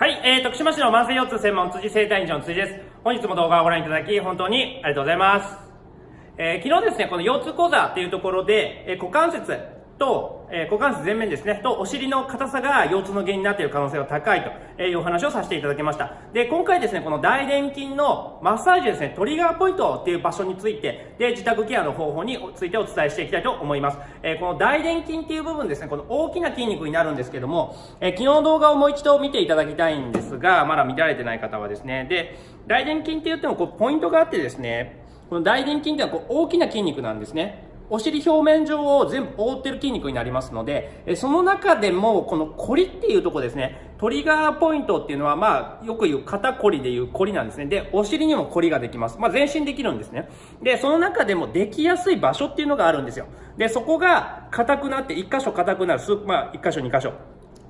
はい、えー、徳島市の慢性腰痛専門辻生体院長の辻です。本日も動画をご覧いただき、本当にありがとうございます。えー、昨日ですね、この腰痛講座っていうところで、えー、股関節と、え、股関節前面ですね、とお尻の硬さが腰痛の原因になっている可能性が高いというお話をさせていただきました。で、今回ですね、この大臀筋のマッサージですね、トリガーポイントっていう場所について、で、自宅ケアの方法についてお伝えしていきたいと思います。え、この大臀筋っていう部分ですね、この大きな筋肉になるんですけども、え、昨日の動画をもう一度見ていただきたいんですが、まだ見られてない方はですね、で、大臀筋って言ってもこうポイントがあってですね、この大臀筋っていうのはこう大きな筋肉なんですね。お尻表面上を全部覆ってる筋肉になりますので、その中でも、このコリっていうとこですね、トリガーポイントっていうのは、まあ、よく言う肩こりでいう凝りなんですね。で、お尻にも凝りができます。まあ、全身できるんですね。で、その中でもできやすい場所っていうのがあるんですよ。で、そこが硬くなって、1箇所硬くなる、まあ、1箇所2箇所。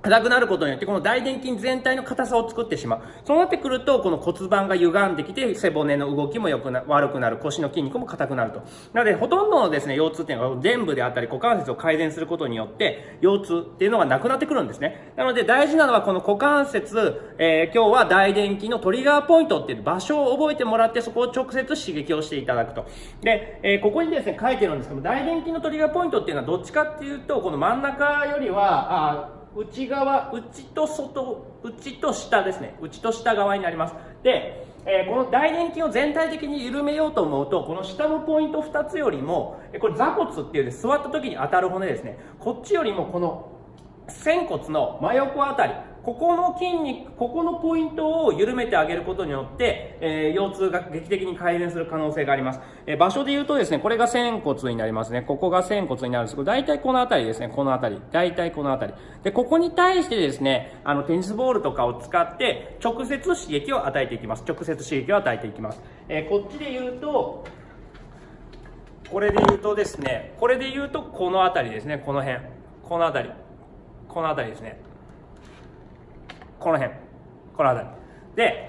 硬くなることによって、この大臀筋全体の硬さを作ってしまう。そうなってくると、この骨盤が歪んできて、背骨の動きも良くな、悪くなる。腰の筋肉も硬くなると。なので、ほとんどのですね、腰痛っていうのは、臀部であったり、股関節を改善することによって、腰痛っていうのがなくなってくるんですね。なので、大事なのは、この股関節、えー、今日は大臀筋のトリガーポイントっていう場所を覚えてもらって、そこを直接刺激をしていただくと。で、えー、ここにですね、書いてるんですけども大臀筋のトリガーポイントっていうのは、どっちかっていうと、この真ん中よりは、あ内側、内と外、内と下ですね。内と下側になります。で、えー、この大臀筋を全体的に緩めようと思うと、この下のポイント2つよりも、これ座骨っていうで座った時に当たる骨ですね。こっちよりもこの仙骨の真横あたり、ここの筋肉、ここのポイントを緩めてあげることによって、えー、腰痛が劇的に改善する可能性があります。えー、場所で言うとですね、これが仙骨になりますね。ここが仙骨になるんですけど、大体この辺りですね、この辺り。大体この辺り。で、ここに対してですね、あの、テニスボールとかを使って、直接刺激を与えていきます。直接刺激を与えていきます。えー、こっちで言うと、これで言うとですね、これで言うと、この辺りですね、この辺。この辺り。この辺りですね。この辺。この辺。りで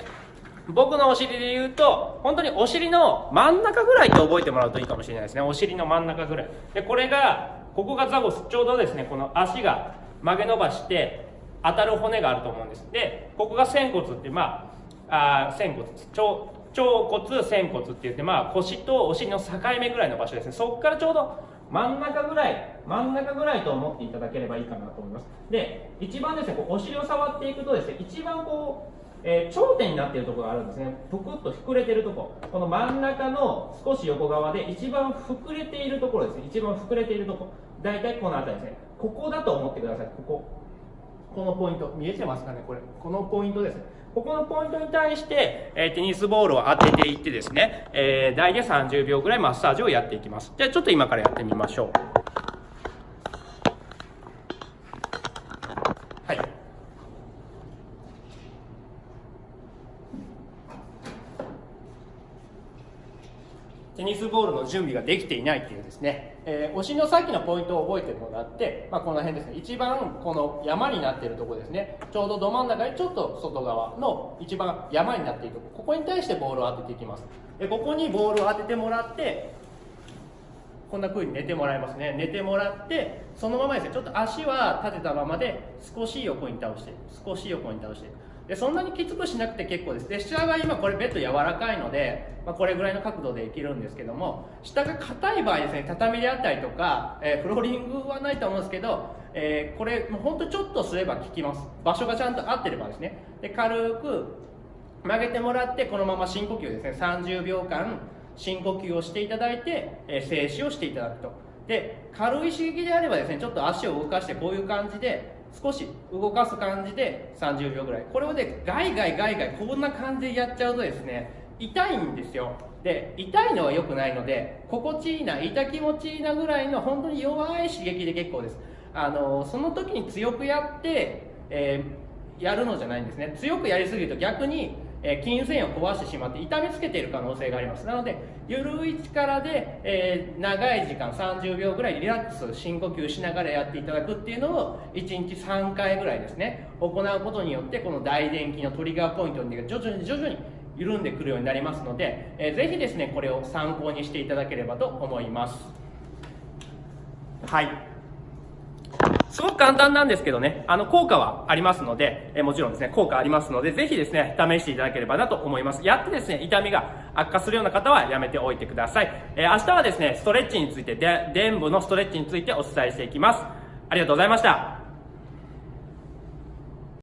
僕のお尻で言うと本当にお尻の真ん中ぐらいと覚えてもらうといいかもしれないですね。お尻の真ん中ぐらい。でこれがここがザゴス。ちょうどですねこの足が曲げ伸ばして当たる骨があると思うんです。でここが仙骨ってまああ仙骨。腸腸骨仙骨って言ってまあ腰とお尻の境目ぐらいの場所ですね。そこからちょうど真ん中ぐらい真ん中ぐらいと思っていただければいいかなと思います。で一番ですねこうお尻を触っていくとですね一番こうえー、頂点になっているところがあるんですね。ぷくっと膨れてるとこ。ろこの真ん中の少し横側で一番膨れているところですね。一番膨れているとこ。大体この辺りですね。ここだと思ってください。ここ。このポイント見えてますかねこれこのポイントですここのポイントに対して、えー、テニスボールを当てていってですね、えー、大で30秒ぐらいマッサージをやっていきます。じゃあちょっと今からやってみましょう。テニスボールの準備ができていないっていうですね、えー、お尻のさっきのポイントを覚えてもらって、まあ、この辺ですね。一番この山になっているところですね。ちょうどど真ん中にちょっと外側の一番山になっているとこ。ろここに対してボールを当てていきます。でここにボールを当ててもらってこんな風に寝てもらいますね。寝てもらってそのままですね。ちょっと足は立てたままで少し横に倒して少し横に倒して。でそんなにきつくしなくて結構です。で下が今これベッド柔らかいので、まあ、これぐらいの角度でいけるんですけども下が硬い場合ですね畳であったりとか、えー、フローリングはないと思うんですけど、えー、これもうほんとちょっとすれば効きます。場所がちゃんと合ってればですね。で軽く曲げてもらってこのまま深呼吸ですね。30秒間深呼吸をしていただいて、えー、静止をしていただくと。で軽い刺激であればですねちょっと足を動かしてこういう感じで少し動かす感じで30秒ぐらい。これをねガイガイガイガイこんな感じでやっちゃうとですね痛いんですよ。で痛いのは良くないので心地いいな痛気持ちいいなぐらいの本当に弱い刺激で結構です。あのその時に強くやって、えー、やるのじゃないんですね。強くやりすぎると逆にえー、筋繊維を壊してしまって痛めつけている可能性があります。なので緩い力で、え、長い時間30秒ぐらいリラックス深呼吸しながらやっていただくっていうのを1日3回ぐらいですね行うことによってこの大電気のトリガーポイントが徐々に徐々に緩んでくるようになりますので、えー、ぜひですねこれを参考にしていただければと思います。はい。すごく簡単なんですけどね、あの、効果はありますので、えもちろんですね、効果ありますので、ぜひですね、試していただければなと思います。やってですね、痛みが悪化するような方はやめておいてください。え明日はですね、ストレッチについて、で、臀部のストレッチについてお伝えしていきます。ありがとうございました。